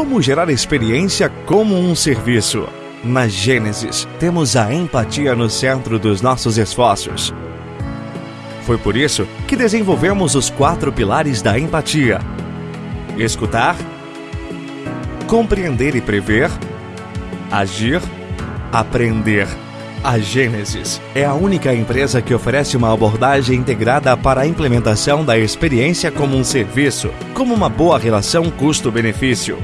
Como gerar experiência como um serviço? Na Gênesis, temos a empatia no centro dos nossos esforços. Foi por isso que desenvolvemos os quatro pilares da empatia: escutar, compreender e prever, agir, aprender. A Gênesis é a única empresa que oferece uma abordagem integrada para a implementação da experiência como um serviço, como uma boa relação custo-benefício